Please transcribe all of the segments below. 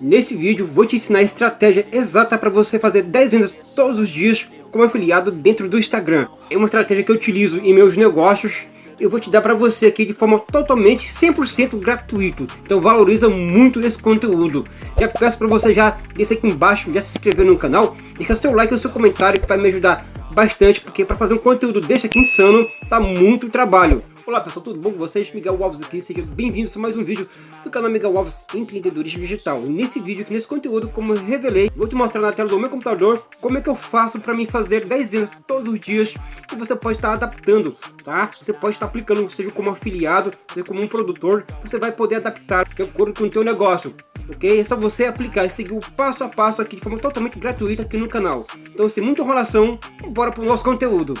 Nesse vídeo vou te ensinar a estratégia exata para você fazer 10 vendas todos os dias como afiliado dentro do Instagram. É uma estratégia que eu utilizo em meus negócios eu vou te dar para você aqui de forma totalmente 100% gratuito. Então valoriza muito esse conteúdo. Já peço para você já descer aqui embaixo, já se inscrever no canal, deixar seu like e seu comentário que vai me ajudar bastante, porque para fazer um conteúdo desse aqui insano, tá muito trabalho. Olá pessoal, tudo bom com vocês? Miguel Alves aqui, sejam bem-vindos a mais um vídeo do canal Miguel Alves Empreendedorismo Digital. Nesse vídeo aqui, nesse conteúdo, como eu revelei, vou te mostrar na tela do meu computador como é que eu faço para mim fazer 10 vendas todos os dias e você pode estar adaptando, tá? Você pode estar aplicando, seja como afiliado, seja como um produtor, você vai poder adaptar de acordo com o teu negócio ok? É só você aplicar e seguir o passo a passo aqui de forma totalmente gratuita aqui no canal. Então, sem muita enrolação, bora pro nosso conteúdo.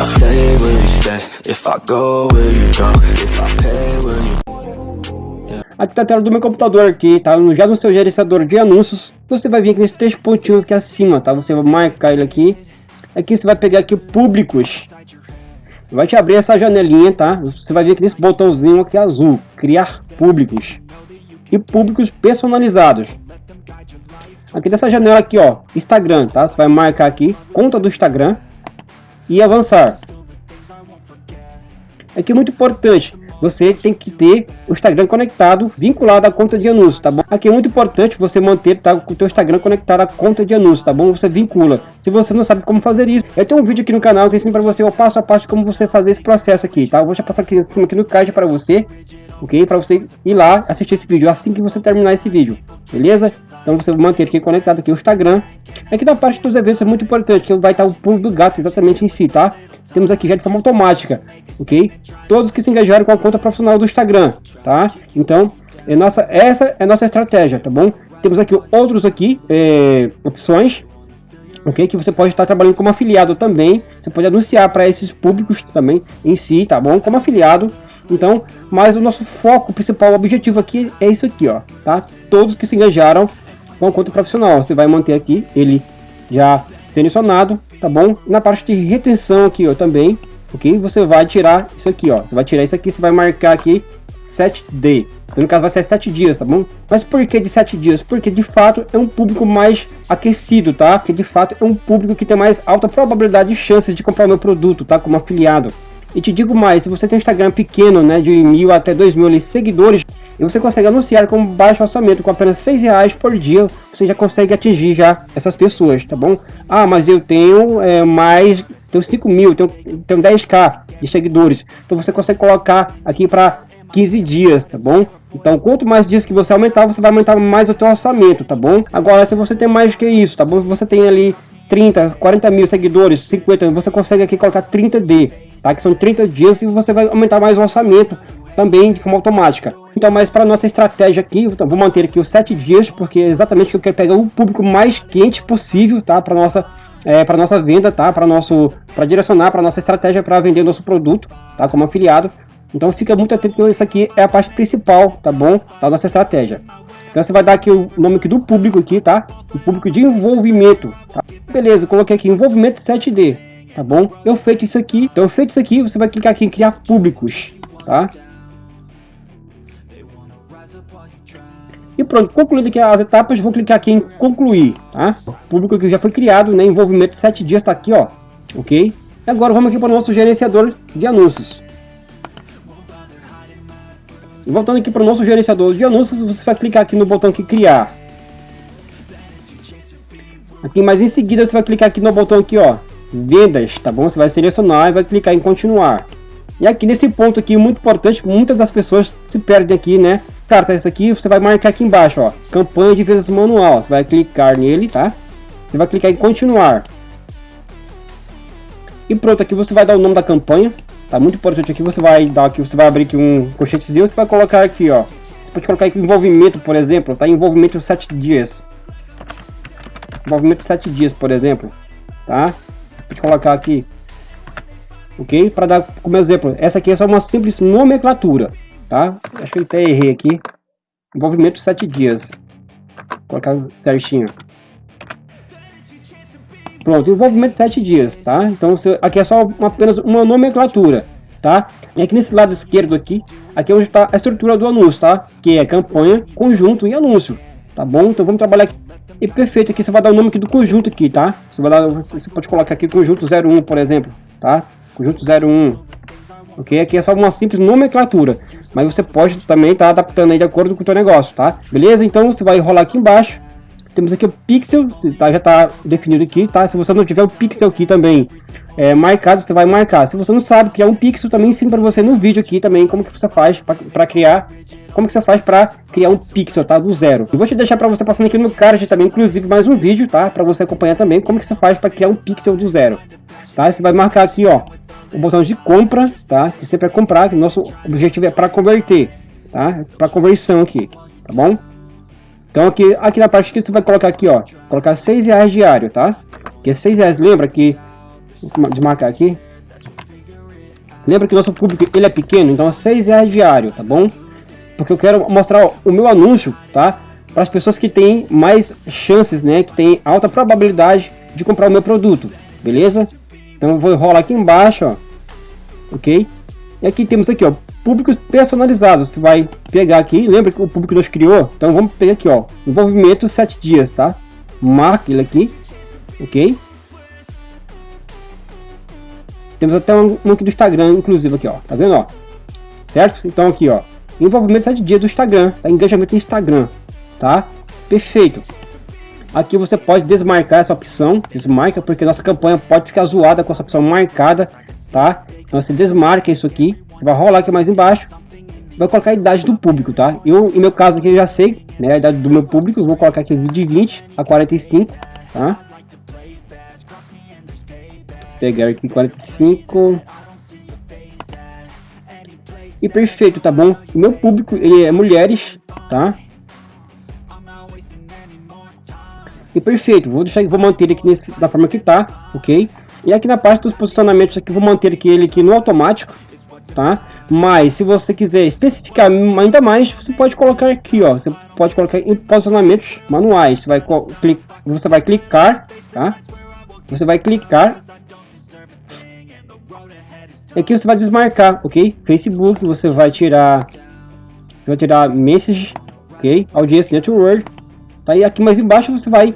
I stay, will you stay? If I go, will you go? If I pay, will you... Aqui tá a tela do meu computador aqui, tá? Já no seu gerenciador de anúncios, você vai vir aqui nesses três pontinhos aqui acima, tá? Você vai marcar ele aqui. Aqui você vai pegar aqui públicos. Vai te abrir essa janelinha, tá? Você vai vir aqui nesse botãozinho aqui azul, criar públicos. E públicos personalizados. Aqui dessa janela aqui, ó, Instagram, tá? Você vai marcar aqui, conta do Instagram e avançar. Aqui é muito importante, você tem que ter o Instagram conectado, vinculado à conta de anúncios, tá bom? Aqui é muito importante você manter tá, o teu Instagram conectado à conta de anúncios, tá bom? Você vincula. Se você não sabe como fazer isso, eu tenho um vídeo aqui no canal que ensina para você o passo a passo como você fazer esse processo aqui, tá? Eu vou já passar aqui, aqui no card para você, ok? Para você ir lá assistir esse vídeo assim que você terminar esse vídeo, beleza? Então você manter aqui conectado aqui o Instagram. Aqui na parte dos eventos é muito importante, que vai estar o pulo do gato exatamente em si, tá? Temos aqui já de forma automática, ok? Todos que se engajaram com a conta profissional do Instagram, tá? Então, é nossa, essa é nossa estratégia, tá bom? Temos aqui outros aqui, é, opções, ok? Que você pode estar trabalhando como afiliado também. Você pode anunciar para esses públicos também em si, tá bom? Como afiliado. Então, mas o nosso foco principal, objetivo aqui é isso aqui, ó, tá? Todos que se engajaram com a conta profissional. Você vai manter aqui ele já selecionado, tá bom? Na parte de retenção aqui, ó, também, ok? Você vai tirar isso aqui, ó. Você vai tirar isso aqui, você vai marcar aqui 7D. Então, no caso vai ser 7 dias, tá bom? Mas por que de 7 dias? Porque de fato é um público mais aquecido, tá? Que de fato é um público que tem mais alta probabilidade de chances de comprar o meu produto, tá? Como afiliado. E te digo mais, se você tem um Instagram pequeno, né, de mil até dois mil seguidores, e você consegue anunciar com baixo orçamento, com apenas seis reais por dia, você já consegue atingir já essas pessoas, tá bom? Ah, mas eu tenho é, mais, tenho 5 mil, tenho, tenho 10k de seguidores, então você consegue colocar aqui para 15 dias, tá bom? Então, quanto mais dias que você aumentar, você vai aumentar mais o seu orçamento, tá bom? Agora, se você tem mais que isso, tá bom? Você tem ali 30, 40 mil seguidores, 50, você consegue aqui colocar 30D, tá? Que são 30 dias e você vai aumentar mais o orçamento também de forma automática. Então, mas para nossa estratégia aqui, então, vou manter aqui os 7 dias, porque é exatamente que eu quero pegar o público mais quente possível, tá? Para nossa é, para nossa venda, tá? Para nosso para direcionar para nossa estratégia para vender nosso produto, tá? Como afiliado. Então fica muito atento, isso aqui é a parte principal, tá bom? Da nossa estratégia. Então você vai dar aqui o nome aqui do público aqui, tá? O público de envolvimento, tá? Beleza, coloquei aqui envolvimento 7D, tá bom? Eu feito isso aqui, então feito isso aqui, você vai clicar aqui em criar públicos, tá? E pronto, concluído aqui as etapas, vou clicar aqui em concluir, tá? O público que já foi criado, né? Envolvimento 7 dias tá aqui, ó, ok? E agora vamos aqui para o nosso gerenciador de anúncios. Voltando aqui para o nosso gerenciador de anúncios, você vai clicar aqui no botão que criar. Aqui, mas em seguida você vai clicar aqui no botão aqui, ó, vendas, tá bom? Você vai selecionar e vai clicar em continuar. E aqui nesse ponto aqui, muito importante, muitas das pessoas se perdem aqui, né? Cara, tá isso aqui, você vai marcar aqui embaixo, ó, campanha de vendas manual. Você vai clicar nele, tá? Você vai clicar em continuar. E pronto, aqui você vai dar o nome da campanha, Tá muito importante aqui, você vai dar aqui, você vai abrir aqui um colchetezinho, você vai colocar aqui, ó. Você pode colocar aqui envolvimento, por exemplo, tá? Envolvimento 7 dias. Envolvimento 7 dias, por exemplo, tá? Pode colocar aqui. OK? Para dar como exemplo, essa aqui é só uma simples nomenclatura, tá? Acho que eu até errei aqui. Envolvimento 7 dias. Vou colocar certinho. Pronto, envolvimento 7 dias, tá? Então você, aqui é só uma, apenas uma nomenclatura, tá? E aqui nesse lado esquerdo aqui, aqui é onde está a estrutura do anúncio, tá? Que é campanha, conjunto e anúncio, tá bom? Então vamos trabalhar aqui. E perfeito, aqui você vai dar o nome aqui do conjunto aqui, tá? Você, vai dar, você pode colocar aqui conjunto 01, por exemplo, tá? Conjunto 01, ok? Aqui é só uma simples nomenclatura, mas você pode também estar tá adaptando aí de acordo com o seu negócio, tá? Beleza? Então você vai rolar aqui embaixo, temos aqui o pixel, tá, já está definido aqui, tá? Se você não tiver o pixel aqui também é, marcado, você vai marcar. Se você não sabe criar um pixel, também ensino para você no vídeo aqui também como que você faz para criar, como que você faz para criar um pixel, tá? Do zero. Eu vou te deixar para você passando aqui no card também, inclusive mais um vídeo, tá? Para você acompanhar também como que você faz para criar um pixel do zero, tá? Você vai marcar aqui, ó, o botão de compra, tá? Que sempre é comprar, que nosso objetivo é para converter, tá? Para conversão aqui, tá bom? Então aqui, aqui na parte que você vai colocar aqui, ó, colocar 6 reais diário, tá? Que é 6 reais, lembra que, de marcar aqui, lembra que nosso público ele é pequeno, então é 6 reais diário, tá bom? Porque eu quero mostrar o meu anúncio, tá? Para as pessoas que têm mais chances, né? Que tem alta probabilidade de comprar o meu produto, beleza? Então eu vou rolar aqui embaixo, ó, ok? E aqui temos aqui, ó, públicos personalizados. Você vai pegar aqui, lembra que o público nós criou? Então vamos pegar aqui, ó, envolvimento 7 dias, tá? Marca ele aqui, ok? Temos até um, um aqui do Instagram, inclusive aqui, ó, tá vendo, ó? Certo? Então aqui, ó, envolvimento 7 dias do Instagram, tá? engajamento no Instagram, tá? Perfeito. Aqui você pode desmarcar essa opção, desmarca, porque nossa campanha pode ficar zoada com essa opção marcada, tá? Então você desmarca isso aqui, vai rolar aqui mais embaixo, vai colocar a idade do público, tá? Eu, em meu caso aqui, já sei, né, a idade do meu público, vou colocar aqui de 20 a 45, tá? Pegar aqui 45... E perfeito, tá bom? O meu público, ele é mulheres, tá? E perfeito, vou deixar, vou manter aqui nesse, da forma que tá, ok? E aqui na parte dos posicionamentos aqui, vou manter aqui ele aqui no automático, tá? Mas se você quiser especificar ainda mais, você pode colocar aqui, ó. Você pode colocar em posicionamentos manuais. Você vai, você vai clicar, tá? Você vai clicar. Aqui você vai desmarcar, ok? Facebook, você vai tirar, você vai tirar message, ok? Audience Network, tá? E aqui mais embaixo você vai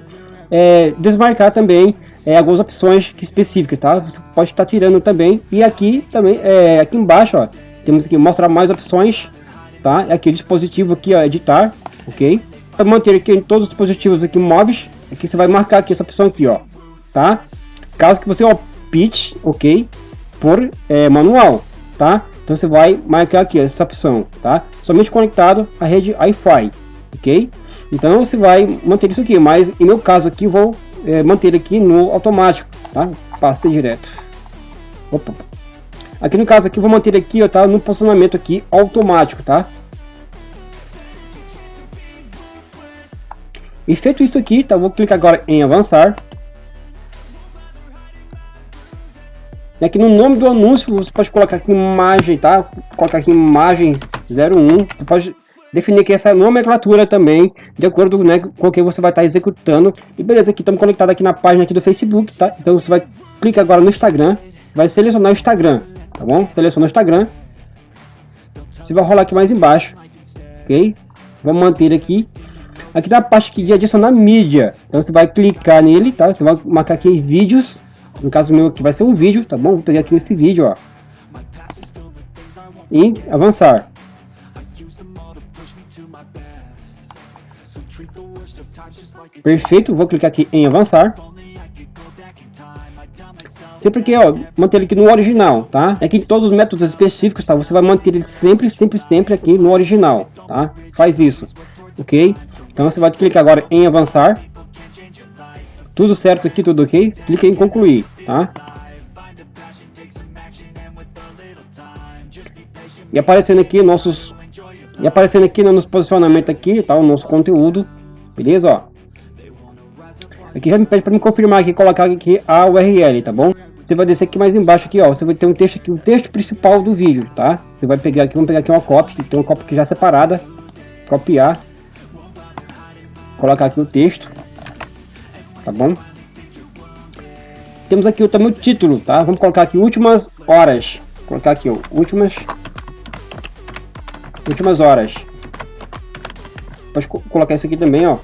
é, desmarcar também é, algumas opções específicas, tá? Você pode estar tirando também. E aqui também, é, aqui embaixo, ó, temos aqui mostrar mais opções, tá? Aqui o dispositivo aqui, ó, editar, ok? Para manter aqui em todos os dispositivos aqui móveis, aqui você vai marcar aqui essa opção aqui, ó, tá? Caso que você opte, ok? Por é, manual, tá? Então você vai marcar aqui essa opção, tá? Somente conectado à rede Wi-Fi, ok? Então você vai manter isso aqui, mas em meu caso aqui vou é, manter aqui no automático, tá? Passei direto. Opa. Aqui no caso aqui vou manter aqui, ó, tá? No posicionamento aqui automático, tá? E feito isso aqui, tá? Vou clicar agora em avançar. E aqui no nome do anúncio você pode colocar aqui imagem, tá? Colocar aqui imagem 01. Você pode definir aqui essa nomenclatura também, de acordo né, com o que você vai estar executando. E beleza, aqui estamos conectados aqui na página aqui do Facebook, tá? Então você vai clicar agora no Instagram, vai selecionar o Instagram, tá bom? Seleciona o Instagram. Você vai rolar aqui mais embaixo, ok? Vamos manter aqui. Aqui na parte aqui de adicionar mídia, então você vai clicar nele, tá? Você vai marcar aqui vídeos, no caso meu aqui vai ser um vídeo, tá bom? Vou pegar aqui esse vídeo, ó. E avançar. Perfeito, vou clicar aqui em avançar. Sempre que, ó, manter ele aqui no original, tá? É que todos os métodos específicos, tá? Você vai manter ele sempre, sempre, sempre aqui no original, tá? Faz isso, ok? Então você vai clicar agora em avançar. Tudo certo aqui, tudo ok? Clica em concluir, tá? E aparecendo aqui nossos e aparecendo aqui no nosso posicionamento aqui, tá? O nosso conteúdo, beleza, ó. Aqui já me pede para me confirmar aqui, colocar aqui a URL, tá bom? Você vai descer aqui mais embaixo aqui, ó. Você vai ter um texto aqui, o texto principal do vídeo, tá? Você vai pegar aqui, vamos pegar aqui uma cópia, tem uma cópia aqui já separada, copiar, colocar aqui o texto, tá bom? temos aqui também o título, tá? Vamos colocar aqui últimas horas. Vou colocar aqui, ó, últimas últimas horas. Pode colocar isso aqui também, ó.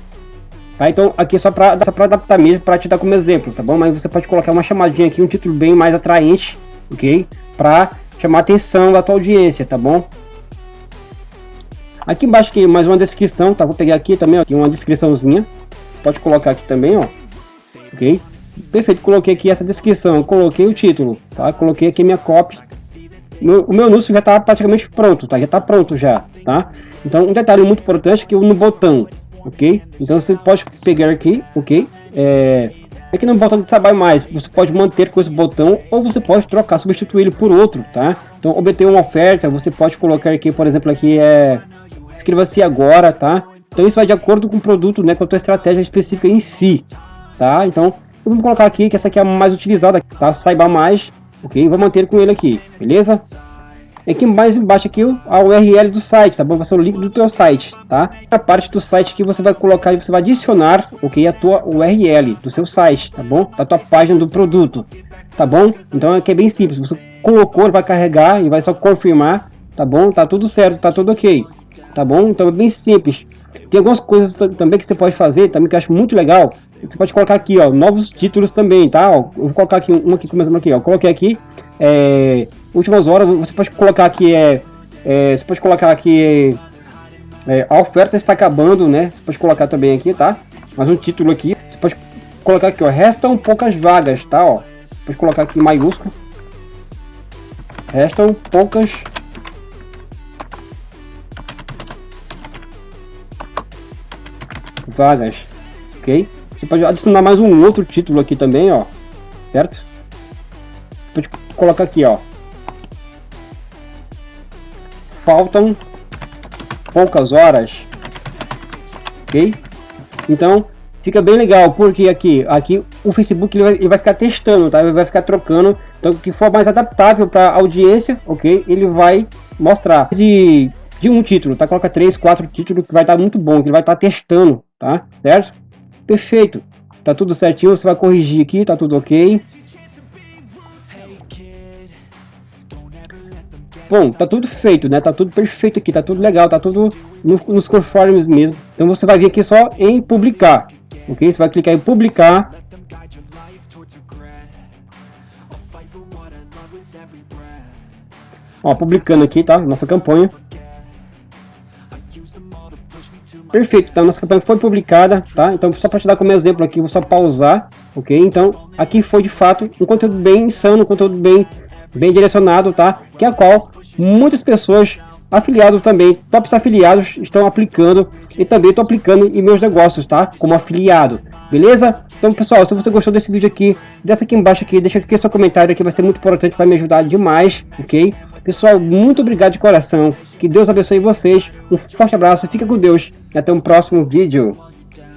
Tá? Então aqui é só para só adaptar mesmo, para te dar como exemplo, tá bom? Mas você pode colocar uma chamadinha aqui, um título bem mais atraente, ok? Para chamar a atenção da tua audiência, tá bom? Aqui embaixo aqui mais uma descrição, tá? Vou pegar aqui também, ó, aqui uma descriçãozinha. Pode colocar aqui também, ó. Ok? Perfeito, coloquei aqui essa descrição, coloquei o título, tá? Coloquei aqui minha copy. Meu, o meu anúncio já está praticamente pronto, tá? Já está pronto já, tá? Então, um detalhe muito importante é que no botão, ok? Então você pode pegar aqui, ok? É, aqui no botão de trabalho mais, você pode manter com esse botão ou você pode trocar, substituir ele por outro, tá? Então obter uma oferta, você pode colocar aqui, por exemplo, aqui é inscreva-se agora, tá? Então isso vai de acordo com o produto, né, com a tua estratégia específica em si, tá? Então vamos colocar aqui que essa aqui é a mais utilizada, tá? Saiba mais, ok? Vou manter com ele aqui, beleza? Aqui mais embaixo aqui a URL do site, tá bom? Vai ser o link do teu site, tá? A parte do site que você vai colocar, você vai adicionar, ok? A tua URL do seu site, tá bom? Da tua página do produto, tá bom? Então aqui é bem simples, você colocou, vai carregar e vai só confirmar, tá bom? Tá tudo certo, tá tudo ok, tá bom? Então é bem simples. Tem algumas coisas também que você pode fazer, também que eu acho muito legal. Você pode colocar aqui, ó, novos títulos também, tá? Ó, eu vou colocar aqui um aqui começando aqui, ó. Coloquei aqui, é, últimas horas, você pode colocar aqui, é, é você pode colocar aqui, é, a oferta está acabando, né? Você pode colocar também aqui, tá? Mais um título aqui, você pode colocar aqui, ó, restam poucas vagas, tá? Ó, pode colocar aqui em maiúsculo. Restam poucas vagas, ok? Você pode adicionar mais um outro título aqui também, ó, certo? Pode colocar aqui, ó, faltam poucas horas, ok? Então fica bem legal porque aqui, aqui o Facebook ele vai, ele vai ficar testando, tá? Ele vai ficar trocando, então o que for mais adaptável para audiência, ok? Ele vai mostrar de, de um título, tá? Coloca três, quatro títulos que vai estar muito bom, que ele vai estar testando, tá? Certo? Perfeito. Tá tudo certinho, você vai corrigir aqui, tá tudo ok. Bom, tá tudo feito, né? Tá tudo perfeito aqui, tá tudo legal, tá tudo no, nos conformes mesmo. Então você vai vir aqui só em publicar, ok? Você vai clicar em publicar. Ó, publicando aqui, tá? Nossa campanha. Perfeito, então nossa campanha foi publicada, tá? Então só para te dar como exemplo aqui, vou só pausar, ok? Então aqui foi de fato um conteúdo bem insano, um conteúdo bem, bem direcionado, tá? Que é a qual muitas pessoas afiliados também, tops afiliados estão aplicando e também estou aplicando em meus negócios, tá? Como afiliado, beleza? Então pessoal, se você gostou desse vídeo aqui, desce aqui embaixo aqui, deixa aqui seu comentário aqui, vai ser muito importante, vai me ajudar demais, ok? Pessoal, muito obrigado de coração, que Deus abençoe vocês, um forte abraço, fica com Deus até um próximo vídeo.